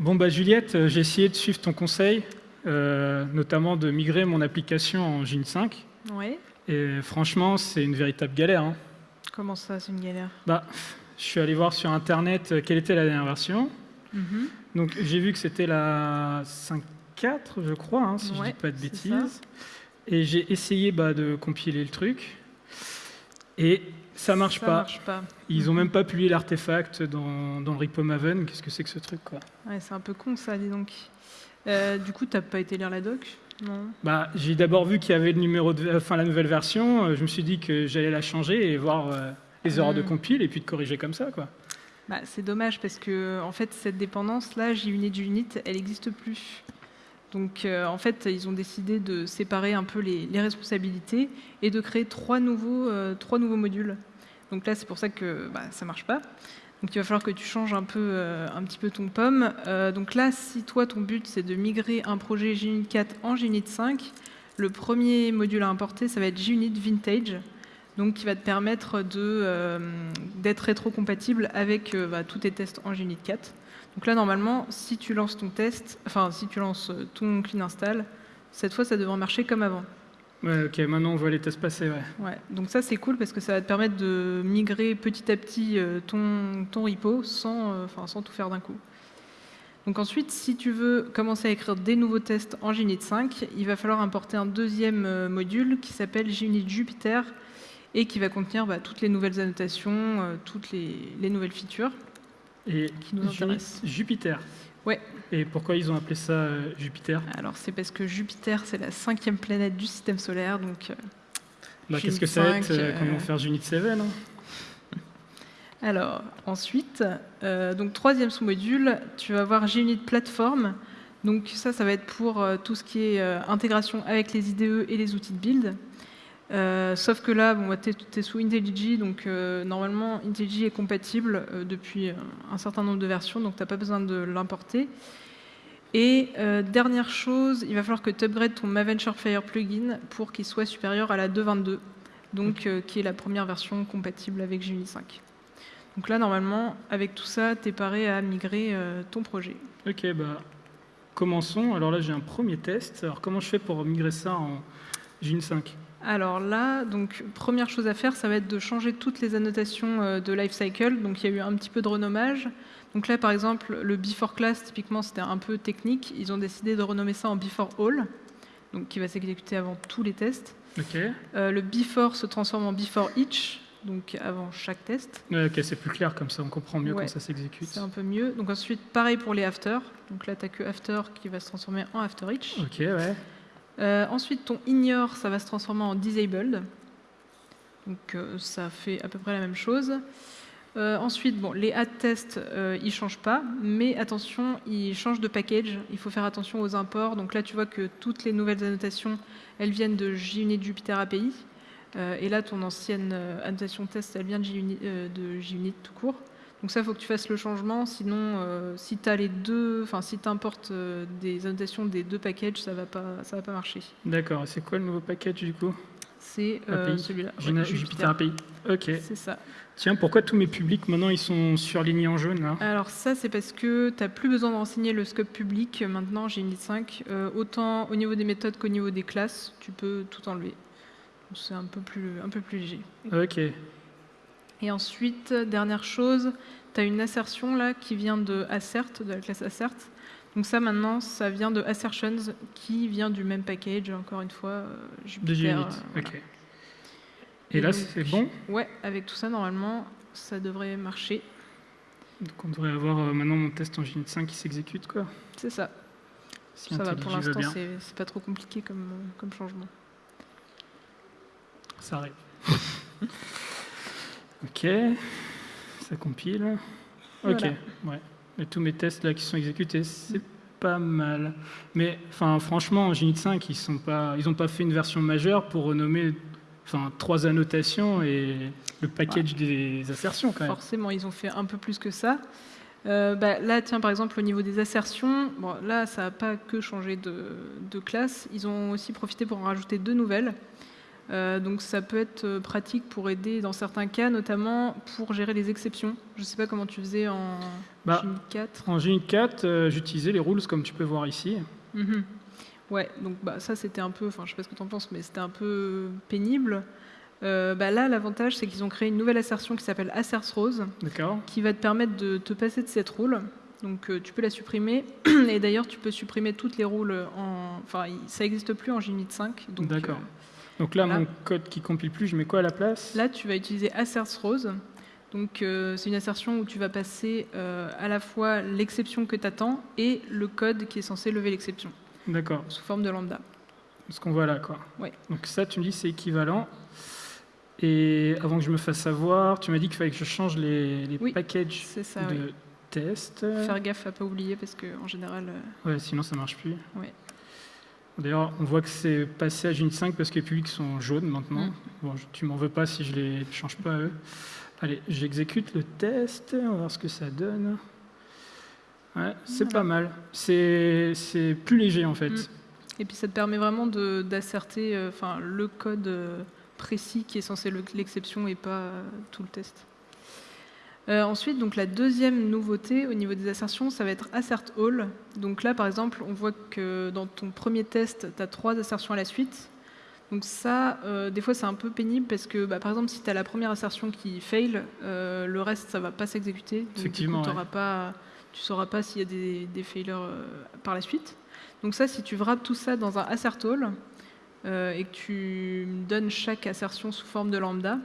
Bon, bah Juliette, euh, j'ai essayé de suivre ton conseil, euh, notamment de migrer mon application en Gin 5. Oui. Et franchement, c'est une véritable galère. hein. Comment ça, c'est une galère? Bah, je suis allé voir sur Internet euh, quelle était la dernière version. Mhm. Donc, j'ai vu que c'était la 5.4, je crois, hein, si je Ouais, dis pas de c'est bêtises. Et j'ai essayé bah, de compiler le truc. Et ça marche Ça pas. marche pas. Ils ont même pas publié l'artefact dans, dans le repo Maven. Qu'est-ce que c'est que ce truc, quoi Ouais, c'est un peu con ça, dis donc. Euh, du coup, t'as pas été lire la doc Non. Bah, j'ai d'abord vu qu'il y avait le numéro de, enfin, la nouvelle version. euh, Je me suis dit que j'allais la changer et voir euh, les erreurs de Mm. compile et puis de corriger comme ça, quoi. Bah, c'est dommage parce que en fait cette dépendance là, JUnit JUnit, elle n'existe plus. Donc euh, en fait ils ont décidé de séparer un peu les, responsabilités et de créer trois nouveaux, euh, trois nouveaux modules. Donc là c'est pour ça que bah, ça marche pas. Donc il va falloir que tu changes un peu, euh, un petit peu ton pomme. Donc là si toi ton but c'est de migrer un projet JUnit 4 en JUnit 5, le premier module à importer ça va être JUnit Vintage donc qui va te permettre d'être rétrocompatible avec bah, tous tes tests en JUnit 4. Donc là, normalement, si tu lances ton test, enfin, si tu lances euh, ton clean install, cette fois, ça devrait marcher comme avant. Ouais, ok, maintenant on voit les tests passer, ouais. Ouais. Donc ça, c'est cool parce que ça va te permettre de migrer petit à petit euh, ton, ton repo sans, euh, enfin, sans tout faire d'un coup. Donc ensuite, si tu veux commencer à écrire des nouveaux tests en JUnit 5, il va falloir importer un deuxième module qui s'appelle JUnit Jupyter et qui va contenir bah, toutes les nouvelles annotations, toutes les, les nouvelles features. Et Qui nous intéresse. Jupiter. Ouais. Et pourquoi ils ont appelé ça euh, Jupiter? Alors c'est parce que Jupiter, c'est la cinquième planète du système solaire, donc... euh, bah, Qu'est-ce que ça va être 5, euh, Comment euh, faire Junit 7 hein? Alors, ensuite, euh, donc troisième sous-module, tu vas voir JUnit Platform. Donc ça, ça va être pour tout ce qui est intégration avec les IDE et les outils de build. Euh, sauf que là, bon, tu es, sous IntelliJ, donc euh, normalement IntelliJ est compatible euh, depuis un certain nombre de versions, donc tu n'as pas besoin de l'importer. Et dernière chose, il va falloir que tu upgrades ton Maven Surefire plugin pour qu'il soit supérieur à la 2.22, donc qui est la première version compatible avec JUnit 5. Donc là, normalement, avec tout ça, tu es paré à migrer ton projet. Ok, bah commençons. Alors là, j'ai un premier test. Alors comment je fais pour migrer ça en Junit 5 Alors là, donc première chose à faire, ça va être de changer toutes les annotations euh, de lifecycle. Donc il y a eu un petit peu de renommage. Donc là, par exemple, le before class, typiquement, c'était un peu technique. Ils ont décidé de renommer ça en before all, donc qui va s'exécuter avant tous les tests. Euh, le before se transforme en before each, donc avant chaque test. Ok, c'est plus clair comme ça, on comprend mieux Ouais. quand ça s'exécute. C'est un peu mieux. Donc ensuite, pareil pour les after. Donc là, tu que after qui va se transformer en after each. Ok, ouais. Euh, ensuite, ton ignore, ça va se transformer en disabled. Donc euh, ça fait à peu près la même chose. Euh, ensuite, bon, les add tests, ils changent pas, mais attention, ils changent de package. Il faut faire attention aux imports. Donc là, tu vois que toutes les nouvelles annotations, elles viennent de JUnit Jupyter API. Et là, ton ancienne annotation test, elle vient de JUnit tout court. Donc ça, il faut que tu fasses le changement. Sinon, euh, si tu as les deux, enfin si tu importes des annotations des deux packages, ça va pas, ça va pas marcher. D'accord, c'est quoi le nouveau package du coup? C'est euh, celui-là. ouais, Jupyter API. Ok. C'est ça. Tiens, pourquoi tous mes publics maintenant ils sont surlignés en jaune là? Alors ça, c'est parce que tu n'as plus besoin de renseigner le scope public. Maintenant, j'ai une 5. Euh, autant au niveau des méthodes qu'au niveau des classes, tu peux tout enlever. C'est un peu plus, un peu plus léger. Ok. Et ensuite, dernière chose, tu as une assertion là qui vient de assert, de la classe assert. Donc ça maintenant, ça vient de assertions qui vient du même package, encore une fois, euh, De. Junit. euh, voilà. Ok. Et là, c'est bon? Ouais, avec tout ça, normalement, ça devrait marcher. Donc on devrait avoir euh, maintenant mon test en Junit 5 qui s'exécute quoi. C'est ça. Si ça va, pour l'instant, c'est pas trop compliqué comme, comme changement. Ça arrive. ok. Ça compile. Ok. Voilà. Ouais. Et tous mes tests là qui sont exécutés, c'est pas mal. Mais enfin, franchement, en Junit 5, ils sont pas, ils ont pas fait une version majeure pour renommer, enfin, trois annotations et le package des assertions quand même. Forcément, ils ont fait un peu plus que ça. Euh, bah, là, tiens, par exemple, au niveau des assertions, bon, là, ça n'a pas que changé de, de classe. Ils ont aussi profité pour en rajouter deux nouvelles. Euh, donc ça peut être euh, pratique pour aider dans certains cas, notamment pour gérer les exceptions. Je ne sais pas comment tu faisais en Bah, Unit 4. En Unit 4, euh, j'utilisais les rules comme tu peux voir ici. Mhm. Ouais, donc bah, ça c'était un peu, enfin je sais pas ce que tu en penses, mais c'était un peu pénible. Euh, bah, là, l'avantage c'est qu'ils ont créé une nouvelle assertion qui s'appelle asserts rose, qui va te permettre de te passer de cette rule. Donc euh, tu peux la supprimer, et d'ailleurs tu peux supprimer toutes les rôles en... Enfin, ça n'existe plus en Unit 5. Donc, D'accord. euh, Donc là, Voilà. mon code qui compile plus, je mets quoi à la place? Là, tu vas utiliser asserts rose. Donc, euh, c'est une assertion où tu vas passer euh, à la fois l'exception que tu attends et le code qui est censé lever l'exception D'accord, sous forme de lambda. ce qu'on voit là, quoi. Ouais. Donc ça, tu me dis, c'est équivalent. Et avant que je me fasse savoir, tu m'as dit qu'il fallait que je change les, les Oui, packages ça, de oui. test. Faire gaffe à pas oublier parce qu'en général, euh, Ouais, sinon ça marche plus. Ouais. D'ailleurs, on voit que c'est passé à Unit 5 parce que les publics sont jaunes maintenant. Mm. Bon, je- tu m'en veux pas si je les change pas à eux. Allez, j'exécute le test, on va voir ce que ça donne. Ouais, c'est Voilà. pas mal. C'est plus léger en fait. Mm. Et puis ça te permet vraiment de- d'asserter euh, enfin, le code euh, précis qui est censé le- l'exception et pas euh, tout le test. Euh, ensuite, donc la deuxième nouveauté au niveau des assertions, ça va être assert all. Donc là, par exemple, on voit que dans ton premier test, tu as trois assertions à la suite. Donc ça, euh, des fois, c'est un peu pénible parce que, bah, par exemple, si tu as la première assertion qui fail, euh, le reste, ça va pas s'exécuter. Donc, du coup, Effectivement, pas, tu sauras pas s'il y a des, des failures par la suite. Donc ça, si tu wrappes tout ça dans un assert all et que tu donnes chaque assertion sous forme de lambda,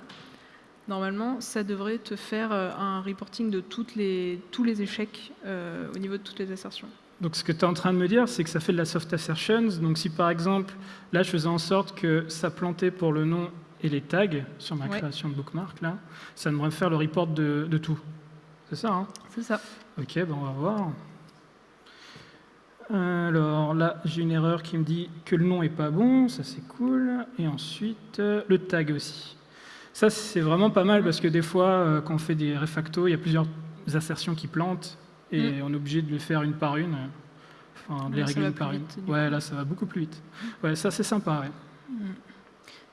normalement, ça devrait te faire euh, un reporting de toutes les, tous les échecs euh, au niveau de toutes les assertions. Donc ce que tu es en train de me dire, c'est que ça fait de la soft assertions. Donc si par exemple, là je faisais en sorte que ça plantait pour le nom et les tags sur ma Ouais. création de bookmark, là, ça devrait me faire le report de, de tout. C'est ça, hein? C'est ça. Ok, ben on va voir. Alors là, j'ai une erreur qui me dit que le nom est pas bon, ça c'est cool. Et ensuite, euh, le tag aussi. Ça, c'est vraiment pas mal parce que des fois, euh, quand on fait des refactos, il y a plusieurs assertions qui plantent et on est obligé de les faire une par une. Enfin, de les Ouais, ça régler une par une. vite, Ouais, là, ça va beaucoup plus vite. Ouais, ça c'est sympa. ouais.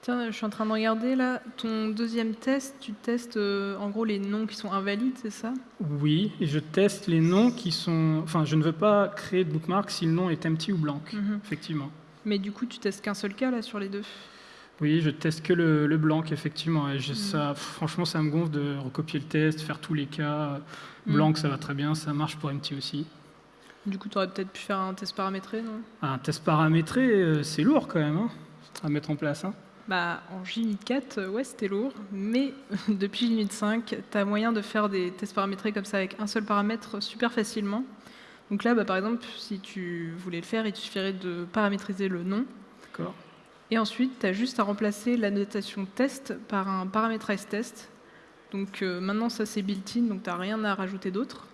Tiens, je suis en train de regarder là, ton deuxième test, tu testes euh, en gros les noms qui sont invalides, c'est ça? Oui, et je teste les noms qui sont. Enfin, je ne veux pas créer de bookmark si le nom est empty ou blanc, Mhm. effectivement. Mais du coup, tu testes qu'un seul cas là sur les deux? Oui, je teste que le, le blanc, effectivement. Et je- Mm. ça, franchement, ça me gonfle de recopier le test, faire tous les cas. Mm. Blanc, ça va très bien, ça marche pour MT aussi. Du coup, tu aurais peut-être pu faire un test paramétré, non? Un test paramétré, euh, c'est lourd quand même hein, à mettre en place. hein. Bah, en JUnit 4, euh, ouais, c'était lourd, mais depuis JUnit 5, tu as moyen de faire des tests paramétrés comme ça avec un seul paramètre super facilement. Donc là, bah, par exemple, si tu voulais le faire, il te suffirait de paramétriser le nom. D'accord Et ensuite, tu as juste à remplacer la notation test par un paramétrage test. Donc euh, maintenant, ça c'est built-in, donc tu n'as rien à rajouter d'autre.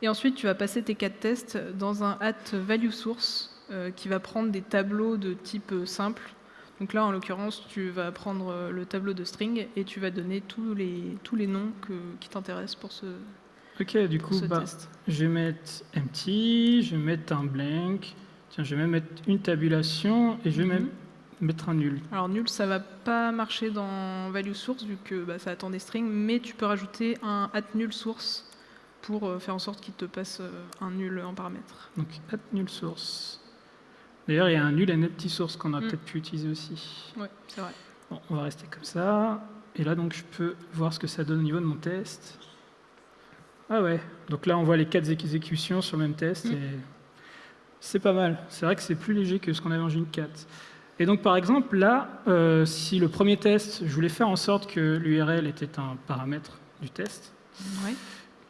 Et ensuite, tu vas passer tes quatre tests dans un at value source euh, qui va prendre des tableaux de type euh, simple. Donc là, en l'occurrence, tu vas prendre le tableau de string et tu vas donner tous les, tous les noms que- qui t'intéressent pour ce, Ok, du coup, bah, je vais mettre empty, je vais mettre un blank. Tiens, je vais même mettre une tabulation et je vais Mhm. même mettre un nul. Alors nul, ça va pas marcher dans value source vu que bah, ça attend des strings, mais tu peux rajouter un at nul source pour euh, faire en sorte qu'il te passe euh, un nul en paramètre. Donc, at nul source. D'ailleurs, il y a un nul et un empty source qu'on a Mm. peut-être pu utiliser aussi. Ouais, c'est vrai. Bon, on va rester comme ça. Et là, donc, je peux voir ce que ça donne au niveau de mon test. Ah ouais. Donc là, on voit les quatre exécutions sur le même test. Mm. Et c'est pas mal. C'est vrai que c'est plus léger que ce qu'on avait en June 4. Et donc, par exemple, là, euh, si le premier test, je voulais faire en sorte que l'URL était un paramètre du test,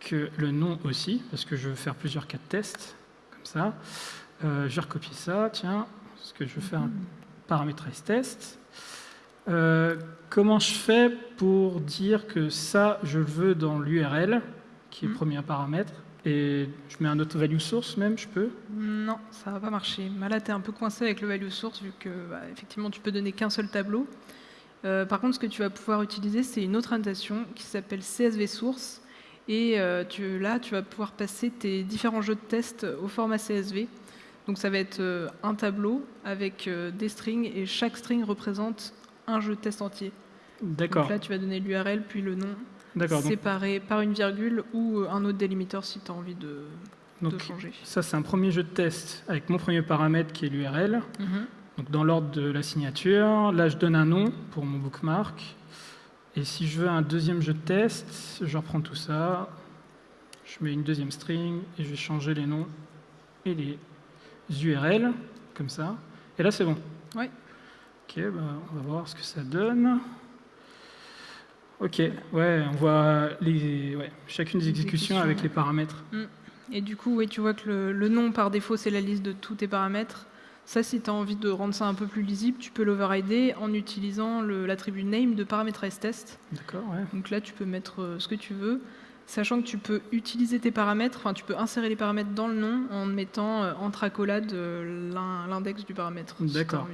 que le nom aussi, parce que je veux faire plusieurs cas de test, comme ça. Euh, je vais recopier ça, tiens, parce que je veux faire un paramétrage test. Euh, comment je fais pour dire que ça, je le veux dans l'URL, qui est le Mhm. premier paramètre, et je mets un autre value source même, je peux? Non, ça va pas marcher. Là, tu es un peu coincé avec le value source vu que bah, effectivement, tu peux donner qu'un seul tableau. Euh, par contre, ce que tu vas pouvoir utiliser, c'est une autre annotation qui s'appelle CSV source. Et euh, tu, là, tu vas pouvoir passer tes différents jeux de test au format CSV. Donc ça va être euh, un tableau avec des strings et chaque string représente un jeu de test entier. D'accord. Donc là, tu vas donner l'URL puis le nom séparé par une virgule ou un autre délimiteur si tu as envie de, de Donc, changer. ça, c'est un premier jeu de test avec mon premier paramètre qui est l'URL. Mhm. Donc, dans l'ordre de la signature. Là, je donne un nom pour mon bookmark. Et si je veux un deuxième jeu de test, je reprends tout ça. Je mets une deuxième string et je vais changer les noms et les URL, comme ça. Et là, c'est bon. Ouais. Ok, bah, on va voir ce que ça donne. Ok, ouais, on voit les, ouais, chacune des exécutions avec les paramètres. Et du coup, oui, tu vois que le, le nom par défaut, c'est la liste de tous tes paramètres. Ça, si tu as envie de rendre ça un peu plus lisible, tu peux l'overrider en utilisant l'attribut name de paramétrage test. D'accord, ouais. Donc là, tu peux mettre euh, ce que tu veux, sachant que tu peux utiliser tes paramètres, enfin, tu peux insérer les paramètres dans le nom en mettant euh, entre accolades euh, l'in- l'index du paramètre. D'accord.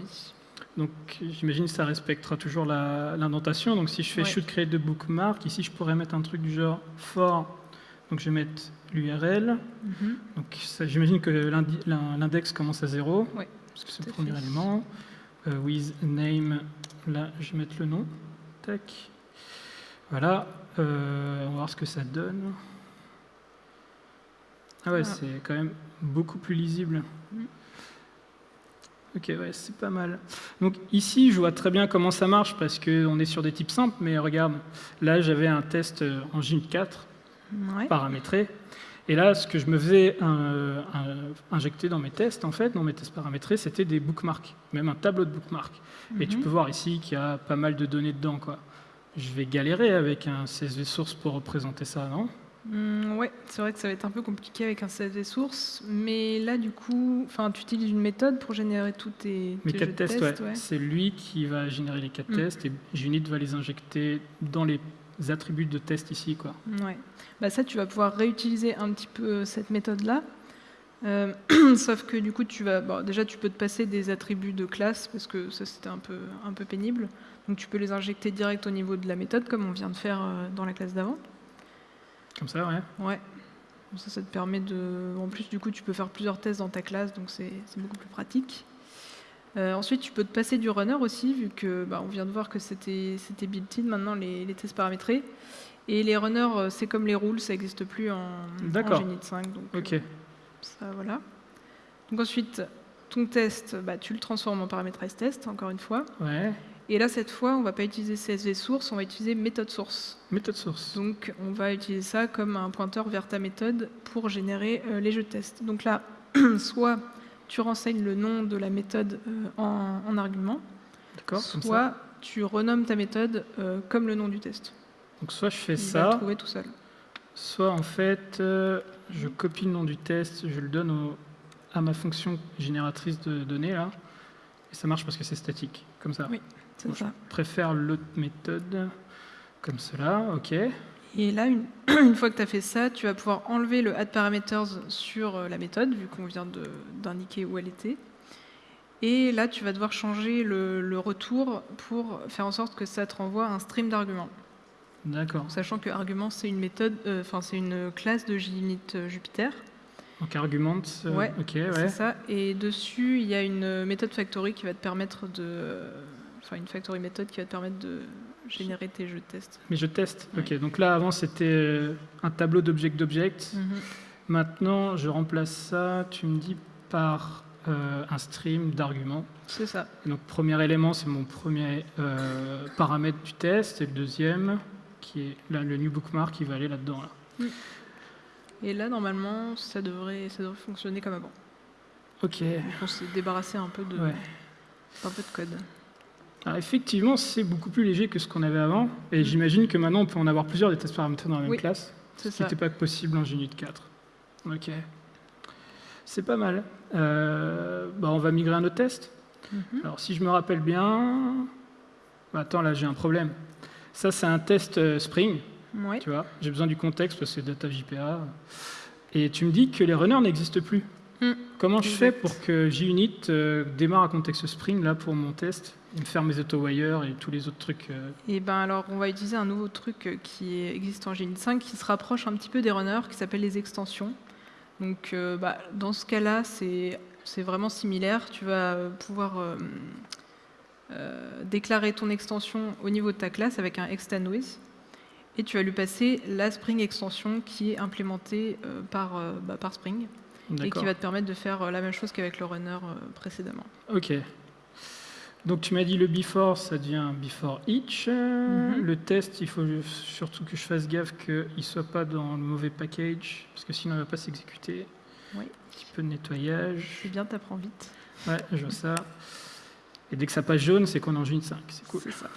Donc j'imagine que ça respectera toujours l'indentation. Donc si je fais Ouais. should create de bookmark, ici je pourrais mettre un truc du genre for. Donc je vais mettre l'URL. Mhm. Donc j'imagine que l'index commence à 0. Ouais, Parce que c'est le premier fait. élément. Euh, with name, là je vais mettre le nom. Tac. Voilà. Euh, on va voir ce que ça donne. Ah ouais, Ah. c'est quand même beaucoup plus lisible. Mhm. Ok, ouais, c'est pas mal. Donc ici, je vois très bien comment ça marche parce qu'on est sur des types simples, mais regarde, là j'avais un test euh, en Unit 4 Ouais. paramétré. Et là, ce que je me faisais un- injecter dans mes tests, en fait, dans mes tests paramétrés, c'était des bookmarks, même un tableau de bookmarks. Et tu Mhm. peux voir ici qu'il y a pas mal de données dedans. Quoi. Je vais galérer avec un CSV source pour représenter ça, non? Mm, ouais, c'est vrai que ça va être un peu compliqué avec un CSV source, mais là du coup, enfin, tu utilises une méthode pour générer tous tes, Mes tes quatre jeux tests, test, ouais. ouais. c'est lui qui va générer les quatre Mm. tests et Junit va les injecter dans les attributs de test ici. Quoi. Ouais. Bah ça, tu vas pouvoir réutiliser un petit peu euh, cette méthode-là. Euh, sauf que du coup, tu vas, bon, déjà, tu peux te passer des attributs de classe parce que ça, c'était un peu, un peu pénible. Donc, tu peux les injecter direct au niveau de la méthode, comme on vient de faire euh, dans la classe d'avant. Comme ça, ouais. Ouais. Donc Ça, ça te permet de. En plus, du coup, tu peux faire plusieurs tests dans ta classe, donc c'est beaucoup plus pratique. Euh, ensuite, tu peux te passer du runner aussi, vu que bah, on vient de voir que c'était c'était built-in maintenant les, les tests paramétrés. Et les runners, euh, c'est comme les rules, ça n'existe plus en, en. Genit 5. Donc, Ok. euh, ça, voilà. Donc ensuite, ton test, bah, tu le transformes en paramétrage test, encore une fois. Ouais. Et là, cette fois, on va pas utiliser CSV source, on va utiliser méthode source. Méthode source. Donc, on va utiliser ça comme un pointeur vers ta méthode pour générer euh, les jeux de test. Donc là, soit tu renseignes le nom de la méthode euh, en, en argument, soit tu renommes ta méthode euh, comme le nom du test. Donc soit je fais Il va ça, trouver tout seul. soit en fait je copie le nom du test, je le donne au- à ma fonction génératrice de données là, et ça marche parce que c'est statique, comme ça. Oui. C'est. Je préfère l'autre méthode comme cela, ok. Et là, une, une fois que tu as fait ça, tu vas pouvoir enlever le add parameters sur euh, la méthode, vu qu'on vient d'indiquer où elle était. Et là, tu vas devoir changer le, le retour pour faire en sorte que ça te renvoie un stream d'arguments. D'accord. Sachant que argument, c'est une méthode, euh, enfin c'est une classe de JUnit euh, Jupyter. Donc argument, euh, Ouais, ok, C'est ouais. ça. Et dessus, il y a une méthode factory qui va te permettre de, enfin une factory méthode qui va te permettre de générer tes jeux de test. Mais je teste. Ouais. Ok, donc là avant c'était euh, un tableau d'object d'object. Mhm. Maintenant je remplace ça, tu me dis, par euh, un stream d'arguments. C'est ça. Et Donc premier élément, c'est mon premier euh, paramètre du test, et le deuxième, qui est là, le new bookmark, qui va aller là-dedans. Là. Et là, normalement, ça devrait, ça devrait fonctionner comme avant. Ok. Donc, on s'est débarrassé un peu de, Ouais. un peu de code. Alors effectivement, c'est beaucoup plus léger que ce qu'on avait avant, et Mm. j'imagine que maintenant on peut en avoir plusieurs des tests paramétrés dans la même Oui, classe, C'est ce qui n'était pas possible en Unit 4. Ok. C'est pas mal. Euh, bah, on va migrer à nos tests. Mhm. Alors si je me rappelle bien... Bah, attends, là j'ai un problème. Ça c'est un test euh, Spring. Ouais. Tu vois, j'ai besoin du contexte parce que c'est data JPA. Et tu me dis que les runners n'existent plus. Mm. Comment je fais pour que JUnit euh, démarre un contexte Spring là pour mon test? Faire mes auto-wires et tous les autres trucs euh, Et ben alors, on va utiliser un nouveau truc euh, qui existe en Genit 5 qui se rapproche un petit peu des runners, qui s'appelle les extensions. Donc, euh, bah, dans ce cas-là, c'est vraiment similaire. Tu vas pouvoir euh, euh, déclarer ton extension au niveau de ta classe avec un extend with et tu vas lui passer la Spring extension qui est implémentée par, bah, par Spring et qui va te permettre de faire la même chose qu'avec le runner précédemment. Ok. Donc tu m'as dit le before, ça devient before each. Euh, Mhm. Le test, il faut surtout que je fasse gaffe qu'il ne soit pas dans le mauvais package, parce que sinon il ne va pas s'exécuter. Oui. Un petit peu de nettoyage. C'est bien, t'apprends vite. Ouais, je vois ça. Et dès que ça passe jaune, c'est qu'on est en June 5. C'est cool. C'est ça.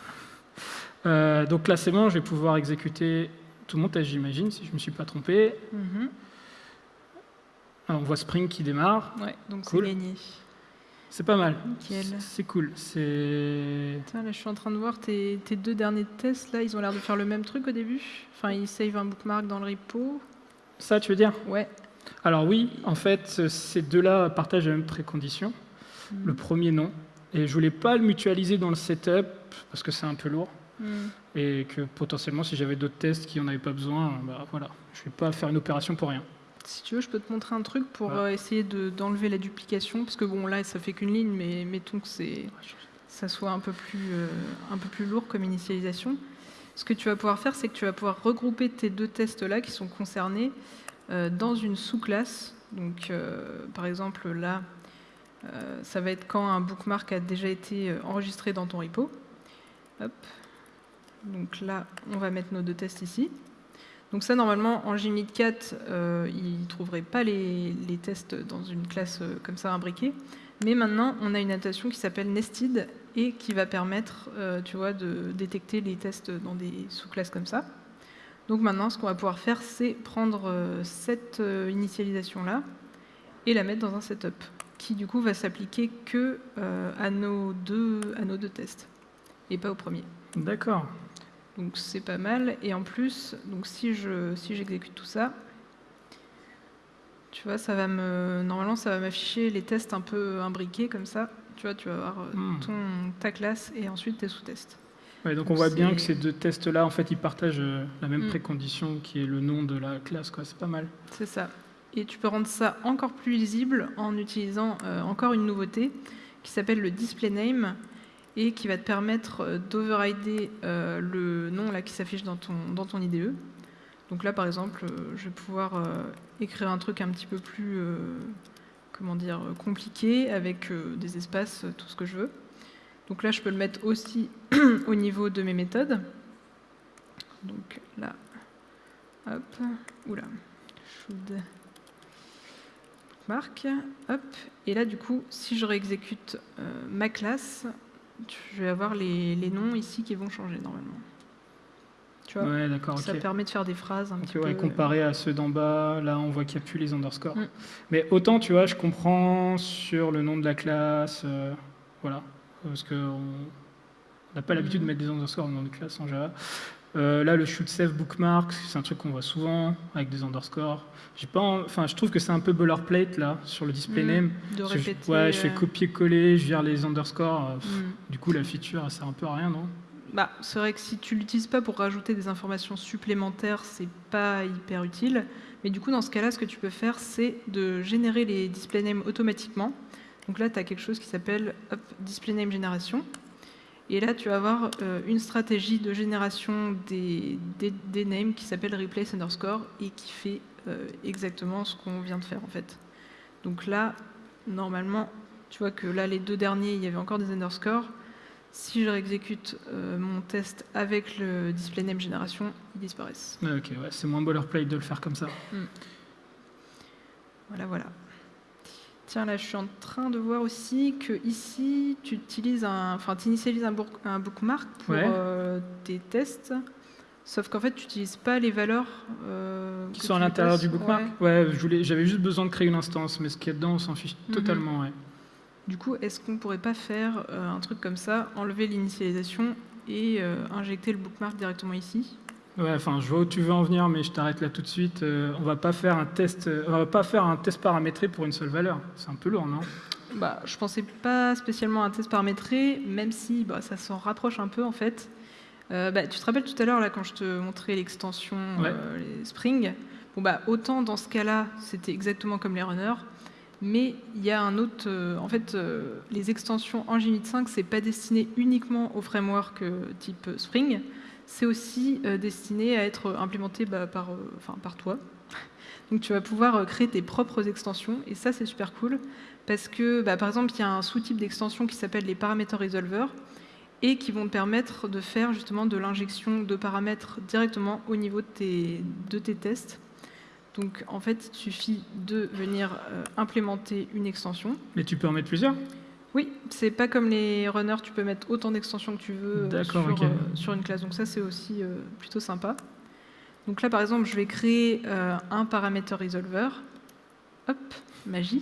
Euh, donc là, c'est bon, je vais pouvoir exécuter tout mon test, j'imagine, si je ne me suis pas trompé. Mhm. On voit Spring qui démarre. Ouais, donc Cool. c'est gagné. C'est pas mal. C'est cool. C'est. Là, je suis en train de voir tes, tes deux derniers tests. Là, ils ont l'air de faire le même truc au début. Enfin, ils save un bookmark dans le repo. Ça, tu veux dire? Ouais. Alors oui, en fait, ces deux-là partagent la même précondition. Le Mhm. premier, non. Et je voulais pas le mutualiser dans le setup parce que c'est un peu lourd Mhm. et que potentiellement, si j'avais d'autres tests qui en avaient pas besoin, bah voilà, je vais pas faire une opération pour rien. Si tu veux, je peux te montrer un truc pour euh, essayer de- d'enlever la duplication. Parce que bon, là, ça fait qu'une ligne, mais mettons que c'est ça soit un peu, plus, euh, un peu plus lourd comme initialisation. Ce que tu vas pouvoir faire, c'est que tu vas pouvoir regrouper tes deux tests-là qui sont concernés euh, dans une sous-classe. Donc, euh, par exemple, là, ça va être quand un bookmark a déjà été enregistré dans ton repo. Hop. Donc là, on va mettre nos deux tests ici. Donc ça, normalement, en Gimlit 4, euh, il ne trouverait pas les, tests dans une classe euh, comme ça imbriquée. Mais maintenant, on a une adaptation qui s'appelle Nested et qui va permettre, euh, tu vois, de détecter les tests dans des sous-classes comme ça. Donc maintenant, ce qu'on va pouvoir faire, c'est prendre euh, cette initialisation-là et la mettre dans un setup qui, du coup, va s'appliquer que à, nos deux, à nos deux tests et pas au premier. D'accord. Donc c'est pas mal. Et en plus, donc si je si j'exécute tout ça, tu vois, ça va me normalement ça va m'afficher les tests un peu imbriqués comme ça. Tu vois, tu vas avoir euh, Hmm. ton ta classe et ensuite tes sous-tests. Ouais, donc on voit bien que ces deux tests-là, en fait, ils partagent euh, la même Mm. précondition qui est le nom de la classe. C'est pas mal. C'est ça. Et tu peux rendre ça encore plus lisible en utilisant euh, encore une nouveauté qui s'appelle le display name et qui va te permettre euh, d'overrider euh, le nom là qui s'affiche dans ton, IDE. Donc là, par exemple, euh, je vais pouvoir écrire un truc un petit peu plus comment dire, compliqué avec des espaces, tout ce que je veux. Donc là, je peux le mettre aussi au niveau de mes méthodes. Donc là, hop, oula, should bookmark, hop, et là du coup, si je réexécute ma classe, je vais avoir les, les noms ici qui vont changer normalement. Tu vois, Ouais, d'accord. ça permet de faire des phrases un petit ouais, peu. comparé à ceux d'en bas, là on voit qu'il n'y a plus les underscores. Mm. Mais autant, tu vois, je comprends sur le nom de la classe, euh, voilà, parce qu'on n'a pas l'habitude de Mm. mettre des underscores dans le nom de classe en Java. Euh, là, le should save bookmark, c'est un truc qu'on voit souvent avec des underscores. J'ai pas, en- enfin, je trouve que c'est un peu boilerplate là sur le display Mm, name. de je- répéter. ouais, je fais euh, copier-coller, je vire les underscores. euh, pff, mm. Du coup, la feature, elle sert un peu à rien, non? Bah, c'est vrai que si tu l'utilises pas pour rajouter des informations supplémentaires, c'est pas hyper utile. Mais du coup, dans ce cas-là, ce que tu peux faire, c'est de générer les display names automatiquement. Donc là, tu as quelque chose qui s'appelle display name génération. Et là, tu vas avoir euh, une stratégie de génération des, des, des names qui s'appelle replace underscore et qui fait euh, exactement ce qu'on vient de faire en fait. Donc là, normalement, tu vois que là, les deux derniers, il y avait encore des underscores. Si je réexécute euh, mon test avec le display name génération, ils disparaissent. Ouais, Ok, ouais, c'est moins boilerplate de le faire comme ça. Voilà, voilà. Tiens, là, je suis en train de voir aussi que ici, tu utilises un, enfin, initialises un, book- un bookmark pour Ouais. euh, tes tests. Sauf qu'en fait, tu n'utilises pas les valeurs euh, Qui sont à l'intérieur du bookmark Ouais. J'avais juste besoin de créer une instance, mais ce qu'il y a dedans, on s'en fiche Mhm. totalement, ouais. Du coup, est-ce qu'on pourrait pas faire euh, un truc comme ça, enlever l'initialisation et euh, injecter le bookmark directement ici? Ouais, enfin, je vois où tu veux en venir, mais je t'arrête là tout de suite. Euh, on va pas faire un test, euh, on va pas faire un test paramétré pour une seule valeur. C'est un peu lourd, non? Bah, je pensais pas spécialement à un test paramétré, même si bah, ça s'en rapproche un peu en fait. Euh, bah, tu te rappelles tout à l'heure là quand je te montrais l'extension Ouais. les Spring Bon bah autant dans ce cas-là c'était exactement comme les runners, Mais il y a un autre... en fait, les extensions en Unit 5, c'est pas destiné uniquement au framework euh, type Spring, c'est aussi euh, destiné à être implémenté bah, par, euh, par toi. Donc tu vas pouvoir euh, créer tes propres extensions, et ça c'est super cool, parce que bah, par exemple, il y a un sous-type d'extension qui s'appelle les Parameter Resolver, et qui vont te permettre de faire justement de l'injection de paramètres directement au niveau de tes, de tes tests. Donc en fait, il suffit de venir euh, implémenter une extension. Mais tu peux en mettre plusieurs? Oui, c'est pas comme les runners, tu peux mettre autant d'extensions que tu veux euh, sur, euh, sur une classe. Donc ça, c'est aussi euh, plutôt sympa. Donc là, par exemple, je vais créer un paramètre resolver. Hop, magie.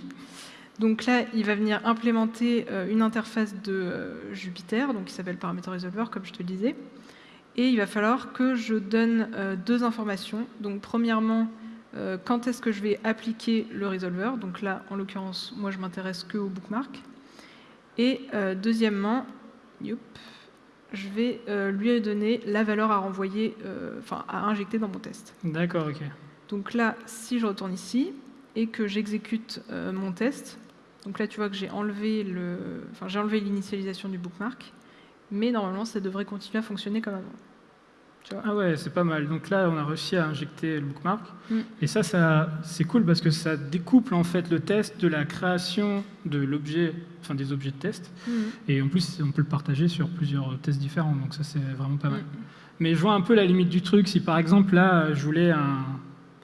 Donc là, il va venir implémenter une interface de Jupyter, donc qui s'appelle paramètre resolver, comme je te le disais. Et il va falloir que je donne deux informations. Donc premièrement, quand est-ce que je vais appliquer le resolver? Donc là, en l'occurrence, moi, je m'intéresse que au bookmark. Et euh, deuxièmement, youp, je vais euh, lui donner la valeur à renvoyer, euh, enfin à injecter dans mon test. D'accord, ok. Donc là, si je retourne ici et que j'exécute mon test, donc là tu vois que j'ai enlevé le, j'ai enlevé l'initialisation du bookmark, mais normalement ça devrait continuer à fonctionner comme avant. Ah ouais, c'est pas mal. Donc là, on a réussi à injecter le bookmark. Mm. Et ça, ça c'est cool parce que ça découple en fait le test de la création de l'objet, enfin des objets de test. Et en plus, on peut le partager sur plusieurs tests différents. Donc ça, c'est vraiment pas mal. Mm. Mais je vois un peu la limite du truc. Si par exemple, là, je voulais un,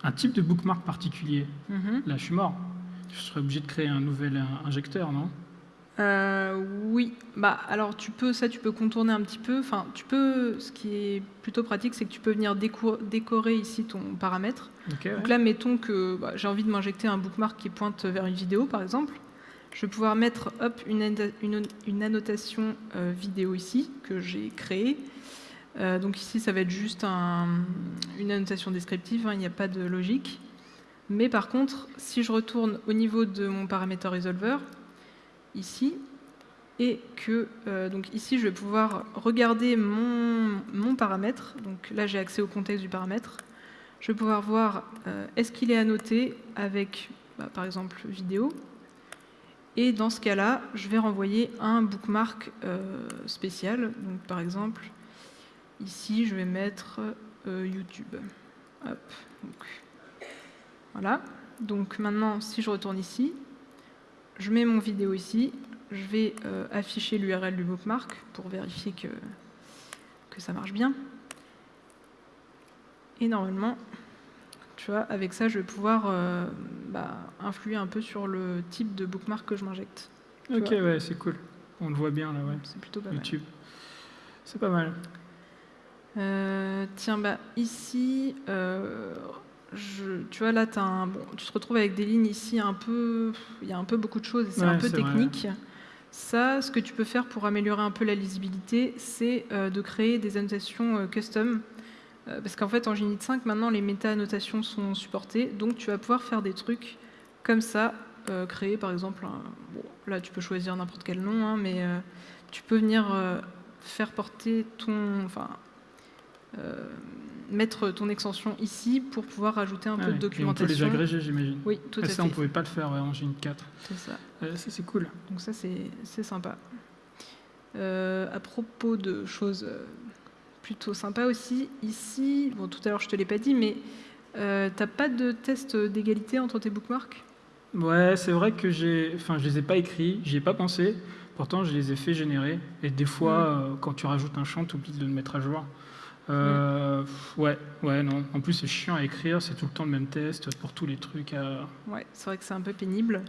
un type de bookmark particulier, Mhm. là, je suis mort. Je serais obligé de créer un nouvel euh, injecteur, non? Euh, oui, bah alors tu peux ça, tu peux contourner un petit peu. Enfin, tu peux. Ce qui est plutôt pratique, c'est que tu peux venir déco- décorer ici ton paramètre. Ouais. Donc là, mettons que bah, j'ai envie de m'injecter un bookmark qui pointe vers une vidéo, par exemple. Je vais pouvoir mettre hop, une, anno- une- une annotation euh, vidéo ici que j'ai créée. Euh, donc ici, ça va être juste un- une annotation descriptive, hein, il n'y a pas de logique. Mais par contre, si je retourne au niveau de mon paramètre resolver, ici, et que euh, donc ici, je vais pouvoir regarder mon, mon paramètre. Donc là, j'ai accès au contexte du paramètre. Je vais pouvoir voir euh, est-ce qu'il est annoté avec, bah, par exemple, vidéo. Et dans ce cas-là, je vais renvoyer un bookmark euh, spécial. Donc, par exemple, ici, je vais mettre YouTube. Hop, donc, voilà. Donc maintenant, si je retourne ici, je mets mon vidéo ici. Je vais euh, afficher l'URL du bookmark pour vérifier que, que ça marche bien. Et normalement, tu vois, avec ça, je vais pouvoir euh, bah, influer un peu sur le type de bookmark que je m'injecte. Ok, vois? ouais, c'est cool. On le voit bien là, ouais. C'est plutôt pas mal. YouTube. C'est pas mal. Euh, tiens, bah, ici, je- tu vois, là, t'as un, bon, tu te retrouves avec des lignes ici un peu. Il y a un peu beaucoup de choses c'est un peu vrai. technique. Ça, ce que tu peux faire pour améliorer un peu la lisibilité, c'est euh, de créer des annotations euh, custom. Euh, parce qu'en fait, en Unit 5, maintenant, les méta-annotations sont supportées. Donc, tu vas pouvoir faire des trucs comme ça. créer, par exemple, un- bon, là, tu peux choisir n'importe quel nom, hein, mais tu peux venir faire porter ton. Enfin, mettre ton extension ici pour pouvoir rajouter un peu Ouais, de et on peut les documentation. agréger, j'imagine. Oui, tout Et à ça, fait. on pouvait pas le faire ouais, en Gine 4. C'est ça. Euh, ça, c'est cool. Donc ça, c'est sympa. Euh, à propos de choses euh, plutôt sympas aussi, ici, bon, tout à l'heure je te l'ai pas dit, mais euh, t'as pas de test d'égalité entre tes bookmarks? Ouais, c'est vrai que j'ai, enfin, je les ai pas écrits, j'y ai pas pensé. Pourtant, je les ai fait générer. Et des fois, Mm. euh, quand tu rajoutes un champ, tu oublies de le mettre à jour. Euh, Ouais, ouais, non. En plus, c'est chiant à écrire. C'est tout le temps le même test pour tous les trucs. à- Ouais, c'est vrai que c'est un peu pénible,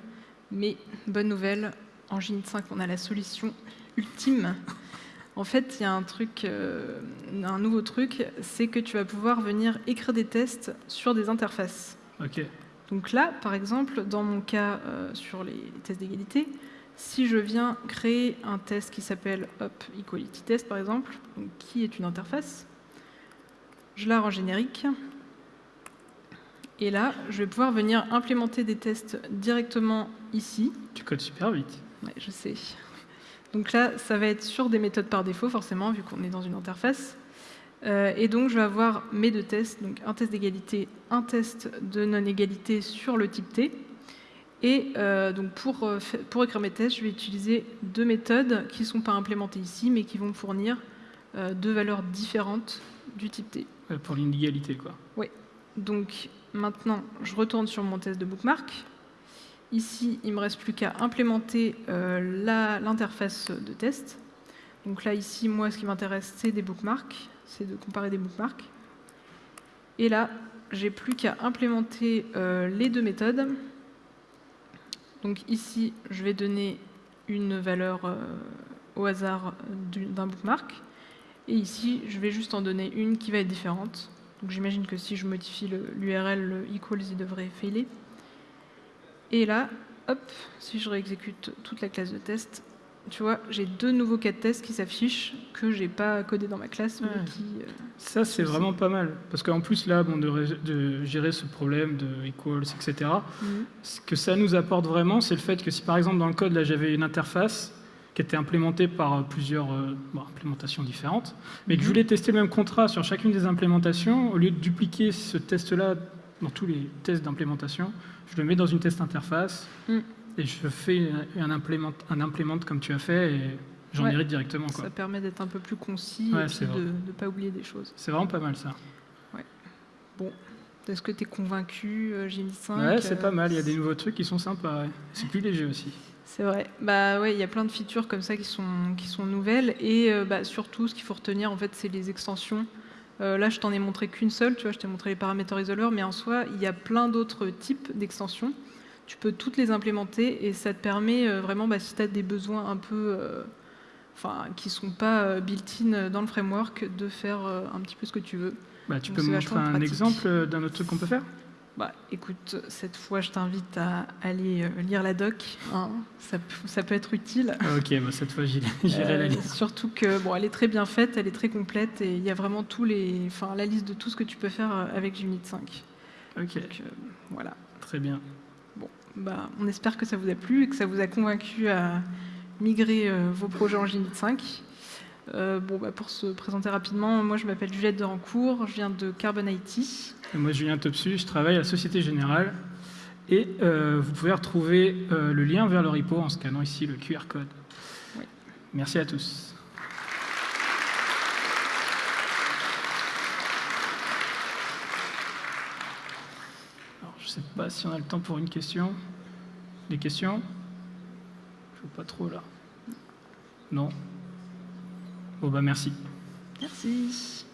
mais bonne nouvelle, en Gin 5, on a la solution ultime. En fait, il y a un truc, euh, un nouveau truc, c'est que tu vas pouvoir venir écrire des tests sur des interfaces. Ok. Donc là, par exemple, dans mon cas euh, sur les, tests d'égalité, si je viens créer un test qui s'appelle hop, Equality Test, par exemple, donc qui est une interface, je la rends générique. Et là, je vais pouvoir venir implémenter des tests directement ici. Tu codes super vite. Ouais, je sais. Donc là, ça va être sur des méthodes par défaut, forcément, vu qu'on est dans une interface. Euh, et donc, je vais avoir mes deux tests, donc un test d'égalité, un test de non-égalité sur le type T. Et euh, donc pour, euh, pour écrire mes tests, je vais utiliser deux méthodes qui ne sont pas implémentées ici, mais qui vont me fournir euh, deux valeurs différentes du type T. Euh, Pour l'inégalité, quoi. Donc maintenant, je retourne sur mon test de bookmark. Ici, il me reste plus qu'à implémenter euh, l'interface de test. Donc là, ici, moi, ce qui m'intéresse, c'est des bookmarks, c'est de comparer des bookmarks. Et là, j'ai plus qu'à implémenter euh, les deux méthodes. Donc ici, je vais donner une valeur euh, au hasard du- d'un bookmark. Et ici, je vais juste en donner une qui va être différente. Donc j'imagine que si je modifie l'URL, le equals, il devrait failer. Et là, hop, si je réexécute toute la classe de test, tu vois, j'ai deux nouveaux cas de test qui s'affichent que j'ai pas codé dans ma classe, mais qui... euh, Ça, c'est vraiment pas mal. Parce qu'en plus, là, bon, de, gérer ce problème de equals, etc., ce que ça nous apporte vraiment, c'est le fait que si par exemple dans le code, là, j'avais une interface qui était implémentée par euh, plusieurs euh, bon, implémentations différentes, mais que je Mhm. voulais tester le même contrat sur chacune des implémentations, au lieu de dupliquer ce test-là dans tous les tests d'implémentation, je le mets dans une test interface Mhm. et je fais un implément, un implément comme tu as fait et j'en Ouais. hérite directement. Quoi. Ça permet d'être un peu plus concis Ouais, et puis de ne pas oublier des choses. C'est vraiment pas mal ça. Est-ce que tu es convaincu, euh, j'ai mis 5 Ouais, c'est pas mal. Il y a des nouveaux trucs qui sont sympas. ouais. C'est plus léger aussi. C'est vrai. Bah ouais, il y a plein de features comme ça qui sont, qui sont nouvelles. Et euh, bah, surtout, ce qu'il faut retenir, en fait, c'est les extensions. Euh, là, je t'en ai montré qu'une seule, tu vois, je t'ai montré les paramètres isoleurs, mais en soi, il y a plein d'autres types d'extensions. Tu peux toutes les implémenter et ça te permet euh, vraiment, bah, si tu as des besoins un peu, enfin, qui sont pas built-in dans le framework, de faire un petit peu ce que tu veux. Bah, tu Donc peux me montrer un pratique. exemple d'un autre truc qu'on peut faire? Bah, écoute, cette fois, je t'invite à aller euh, lire la doc. hein. Ça, ça peut être utile. Ah, Ok, bah, cette fois j'irai la Euh, lire. surtout que bon, elle est très bien faite, elle est très complète et il y a vraiment tous les, enfin, la liste de tout ce que tu peux faire euh, avec Unit 5. Ok, Donc, euh, voilà. très bien. Bah, on espère que ça vous a plu et que ça vous a convaincu à migrer euh, vos projets en Unit 5. Euh, bon, bah, pour se présenter rapidement, moi je m'appelle Juliette de Rancourt, je viens de Carbon IT. Et moi, Julien Topsu, je travaille à la Société Générale. Et euh, vous pouvez retrouver euh, le lien vers le repo en scannant ici le QR code. Oui. Merci à tous. Alors, je ne sais pas si on a le temps pour une question. Des questions? Je vois pas trop là. Non? Bon, bah merci. Merci.